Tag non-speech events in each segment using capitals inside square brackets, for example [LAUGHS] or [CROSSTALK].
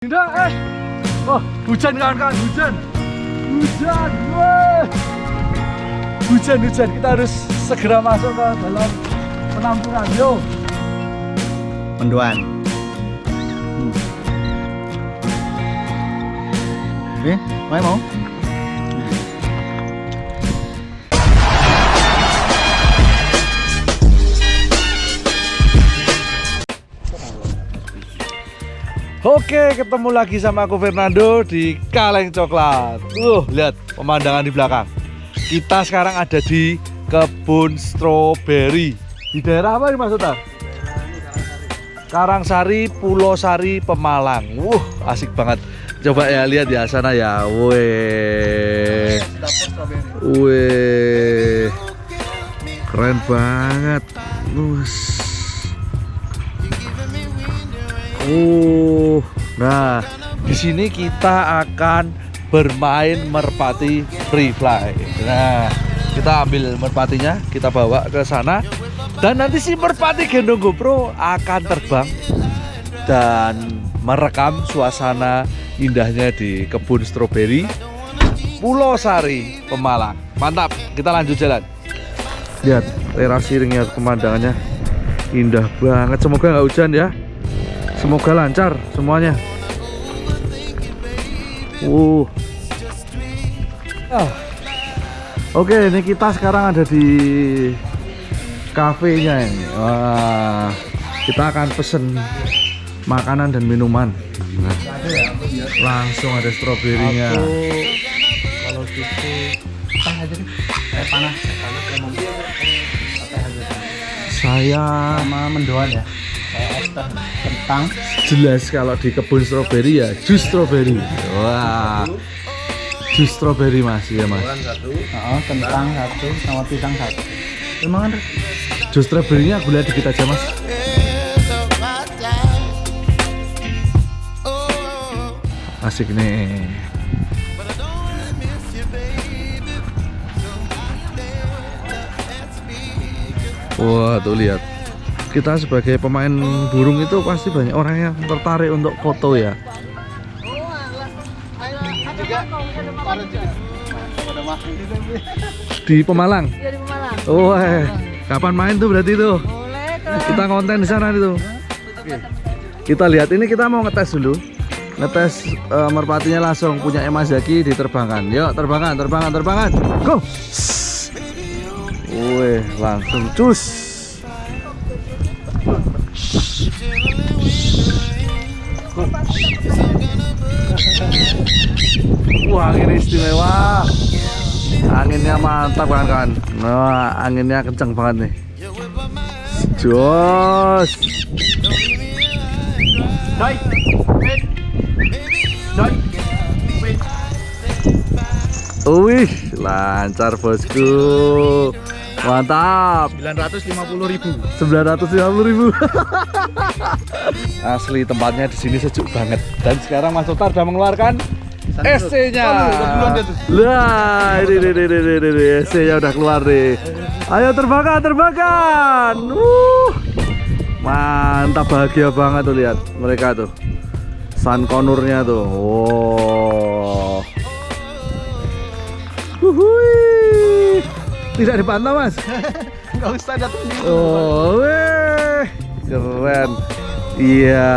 Dinda, eh. Oh, hujan kawan-kawan, hujan. Hujan, weh. Hujan, hujan. Kita harus segera masuk ke dalam penampungan. Yo. Menduan. Hmm. Main mau? Oke, ketemu lagi sama aku Fernando di Kaleng Coklat. Uh, lihat pemandangan di belakang. Kita sekarang ada di kebun stroberi. Di daerah apa ini Utar? Karangsari, Pulau Sari, Pemalang. Wuh, asik banget. Coba ya lihat ya sana ya. Weh. Weh. Keren banget. Us. Uh, nah di sini kita akan bermain merpati free fly. Nah, kita ambil merpatinya, kita bawa ke sana, dan nanti si merpati gendong GoPro akan terbang dan merekam suasana indahnya di kebun stroberi Pulau Sari, Pemalang. Mantap, kita lanjut jalan. Lihat teras siringnya pemandangannya indah banget. Semoga nggak hujan ya. Semoga lancar semuanya. Uh. Ah. Oke, ini kita sekarang ada di kafenya ini. Wah, kita akan pesen makanan dan minuman. Nah, langsung ada stroberinya. Kalau gitu aja. Eh panas. Saya Sama mendoan ya. Kentang. jelas kalau di kebun stroberi ya jus stroberi. Wah. Jus stroberi Mas ya Mas. Heeh, kentang satu sama pisang satu. Emang kan Jus stroberinya gula dikit aja Mas. Asik nih. Wah, tuh lihat. Kita sebagai pemain burung itu pasti banyak orang yang tertarik untuk foto ya. Di Pemalang. Iya di Pemalang. Oh, eh. kapan main tuh berarti tuh? Boleh tuh. Kita konten di sana itu. Kita lihat ini kita mau ngetes dulu. Ngetes eh, merpatinya langsung punya Mas Zaki diterbangkan. Yuk, terbangan, terbangan, terbangan. Go. Wih, langsung cus. Wah, angin istimewa. Anginnya mantap kan kan. Nah, anginnya kenceng banget nih. Jos. Wih, lancar bosku. Mantap. 950 ribu. 950 ribu. [LAUGHS] Asli tempatnya di sini sejuk banget. Dan sekarang Mas Otar sudah mengeluarkan SC-nya. Lah, ini ini ini ini, ini. SC-nya udah keluar nih. Ayo terbangkan, terbangkan. Uh. Mantap bahagia banget tuh lihat mereka tuh. Sun konurnya tuh. Wow. Wuhui. Tidak dipantau, Mas. [LAUGHS] Enggak usah datang di Oh, weh. keren. Iya,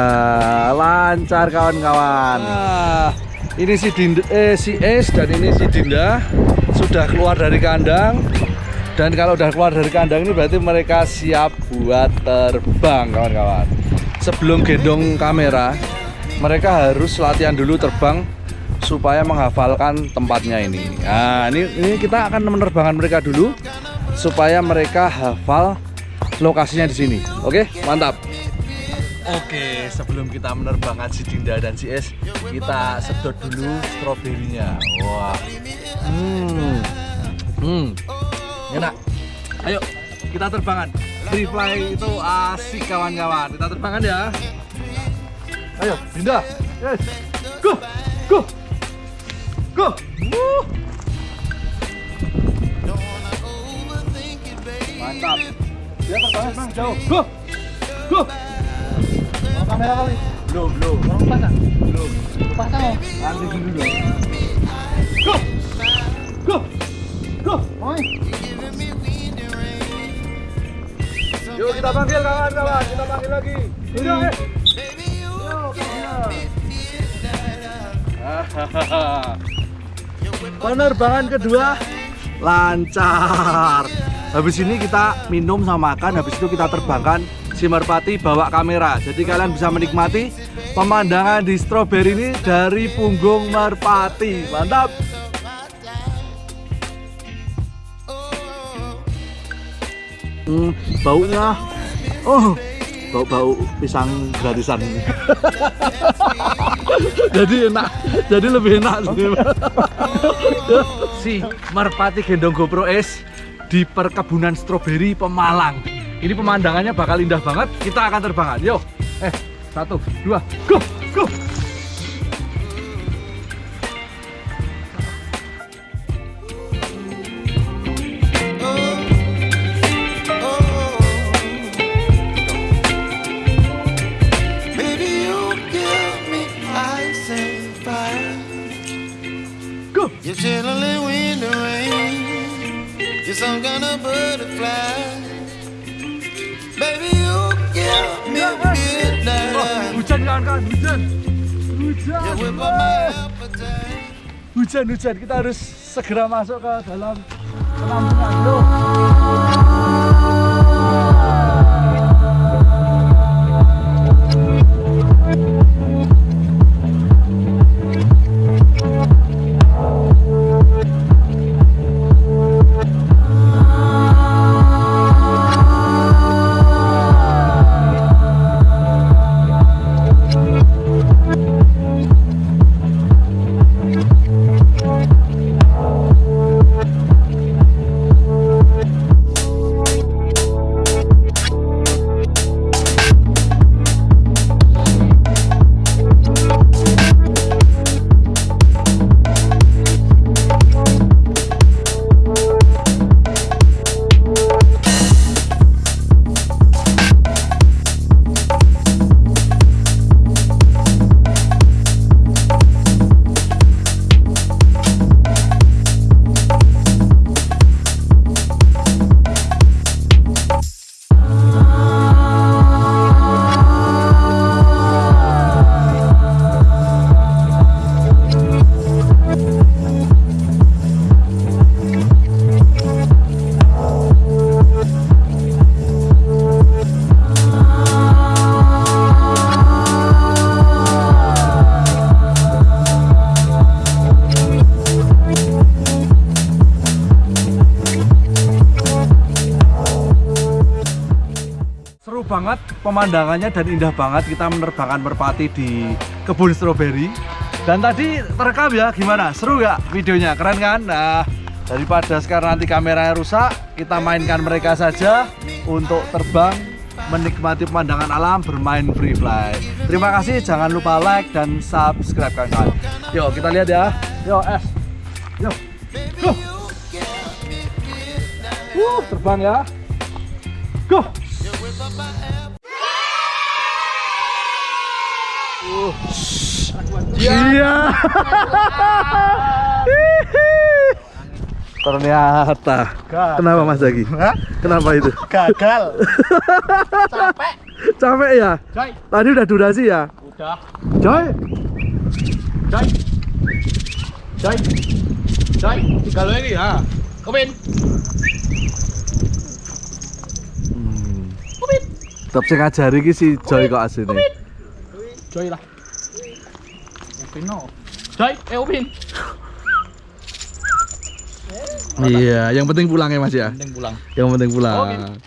lancar kawan-kawan. Nah, ini si Dinda, eh, si Es dan ini si Dinda sudah keluar dari kandang. Dan kalau udah keluar dari kandang ini berarti mereka siap buat terbang, kawan-kawan. Sebelum gendong kamera, mereka harus latihan dulu terbang supaya menghafalkan tempatnya ini. Nah, ini, ini kita akan menerbangkan mereka dulu supaya mereka hafal lokasinya di sini. Oke, mantap. Oke, sebelum kita menerbangkan si Dinda dan si Es, kita sedot dulu stroberinya. Wah, hmm, hmm, enak. Ayo, kita terbangan. Free fly itu asik kawan-kawan. Kita terbangan ya. Ayo, Dinda. Yes. Go, go, go. Mantap. Dia terbangan bang jauh. Go, go. Kamera kali. Belum, belum. Orang pasang. Belum. Pasang oh. Nanti dulu dong. Go! Go! Go! Oi. Yuk kita panggil kawan-kawan, kita panggil lagi. Yuk, eh. Penerbangan kedua lancar. Habis ini kita minum sama makan, habis itu kita terbangkan si merpati bawa kamera. Jadi kalian bisa menikmati pemandangan di stroberi ini dari punggung merpati. Mantap. Hmm, baunya oh bau-bau pisang gratisan [LAUGHS] jadi enak jadi lebih enak sih si merpati gendong GoPro S di perkebunan stroberi Pemalang ini pemandangannya bakal indah banget. Kita akan terbangan yuk. Eh satu dua go go. You're chilling in the rain. You're some kind of butterfly. Hujan kawan-kawan hujan. Hujan. Appetite. hujan hujan. Kita harus segera masuk ke dalam penampungan pemandangannya dan indah banget kita menerbangkan merpati di kebun stroberi. Dan tadi terekam ya gimana? Seru gak videonya? Keren kan? Nah, daripada sekarang nanti kameranya rusak, kita mainkan mereka saja untuk terbang menikmati pemandangan alam bermain free fly. Terima kasih, jangan lupa like dan subscribe kawan-kawan. Yuk kita lihat ya. Yuk es. Yuk. Go. Uh, terbang ya. Go. Iya. [LAUGHS] Ternyata. Kenapa Mas Zaki? Kenapa itu? Gagal. Capek. Capek ya? Coy. Tadi udah durasi ya? Udah. Coy. Coy. Coy. Coy. Tinggal ini ya. Kepin. Tetep sing ngajari iki si Joy kok asline. Coy lah. Upin no. Coy, eh Upin. Iya, yang penting pulang ya Mas ya. Penting pulang. Yang penting pulang.